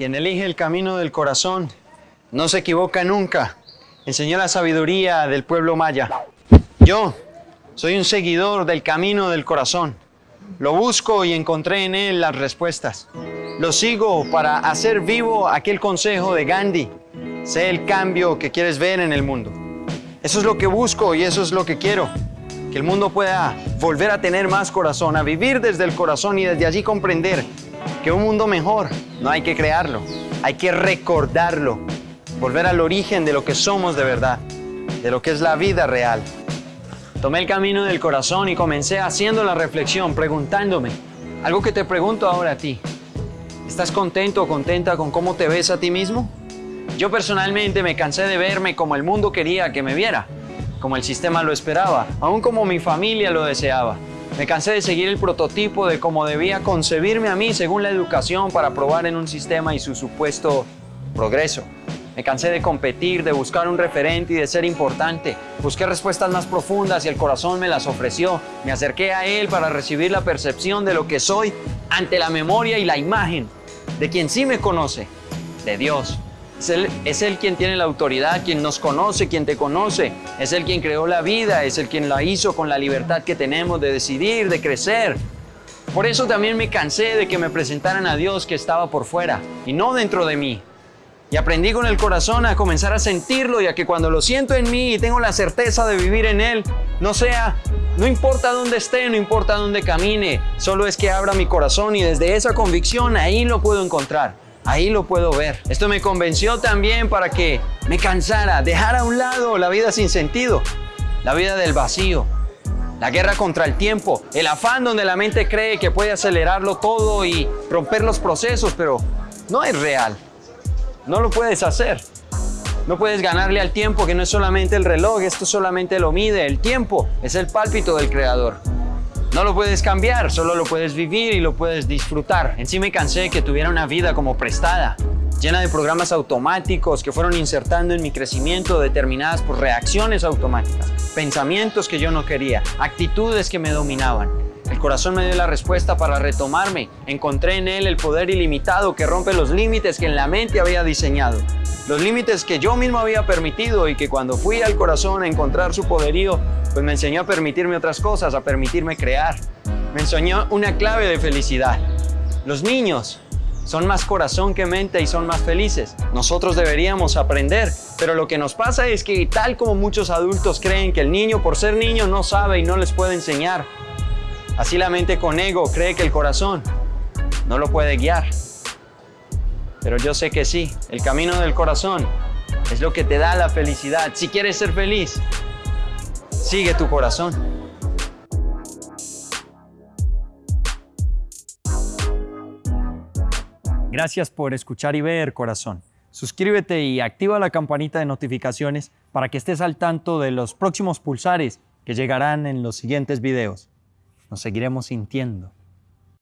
Quien elige el camino del corazón no se equivoca nunca. Enseñó la sabiduría del pueblo maya. Yo soy un seguidor del camino del corazón. Lo busco y encontré en él las respuestas. Lo sigo para hacer vivo aquel consejo de Gandhi. Sé el cambio que quieres ver en el mundo. Eso es lo que busco y eso es lo que quiero. Que el mundo pueda volver a tener más corazón, a vivir desde el corazón y desde allí comprender que un mundo mejor no hay que crearlo, hay que recordarlo, volver al origen de lo que somos de verdad, de lo que es la vida real. Tomé el camino del corazón y comencé haciendo la reflexión, preguntándome, algo que te pregunto ahora a ti, ¿estás contento o contenta con cómo te ves a ti mismo? Yo personalmente me cansé de verme como el mundo quería que me viera, como el sistema lo esperaba, aún como mi familia lo deseaba. Me cansé de seguir el prototipo de cómo debía concebirme a mí según la educación para probar en un sistema y su supuesto progreso. Me cansé de competir, de buscar un referente y de ser importante. Busqué respuestas más profundas y el corazón me las ofreció. Me acerqué a él para recibir la percepción de lo que soy ante la memoria y la imagen de quien sí me conoce, de Dios. Es él, quien tiene la autoridad, quien nos conoce, quien te conoce. Es Él quien creó la vida, es Él quien la hizo con la libertad que tenemos de decidir, de crecer. Por eso también me cansé de que me presentaran a Dios que estaba por fuera y no dentro de mí. Y aprendí con el corazón a comenzar a sentirlo y a que cuando lo siento en mí y tengo la certeza de vivir en Él, no sea, no importa dónde esté, no importa dónde camine, solo es que abra mi corazón y desde esa convicción ahí lo puedo encontrar. Ahí lo puedo ver. Esto me convenció también para que me cansara, dejar a un lado la vida sin sentido, la vida del vacío, la guerra contra el tiempo, el afán donde la mente cree que puede acelerarlo todo y romper los procesos, pero no es real. No lo puedes hacer. No puedes ganarle al tiempo, que no es solamente el reloj, esto solamente lo mide. El tiempo es el pálpito del creador. No lo puedes cambiar, solo lo puedes vivir y lo puedes disfrutar. En sí me cansé de que tuviera una vida como prestada, llena de programas automáticos que fueron insertando en mi crecimiento determinadas por reacciones automáticas, pensamientos que yo no quería, actitudes que me dominaban. El corazón me dio la respuesta para retomarme. Encontré en él el poder ilimitado que rompe los límites que en la mente había diseñado. Los límites que yo mismo había permitido y que cuando fui al corazón a encontrar su poderío, pues me enseñó a permitirme otras cosas, a permitirme crear. Me enseñó una clave de felicidad. Los niños son más corazón que mente y son más felices. Nosotros deberíamos aprender, pero lo que nos pasa es que tal como muchos adultos creen que el niño por ser niño no sabe y no les puede enseñar, así la mente con ego cree que el corazón no lo puede guiar. Pero yo sé que sí, el camino del corazón es lo que te da la felicidad. Si quieres ser feliz, sigue tu corazón. Gracias por escuchar y ver, corazón. Suscríbete y activa la campanita de notificaciones para que estés al tanto de los próximos pulsares que llegarán en los siguientes videos. Nos seguiremos sintiendo.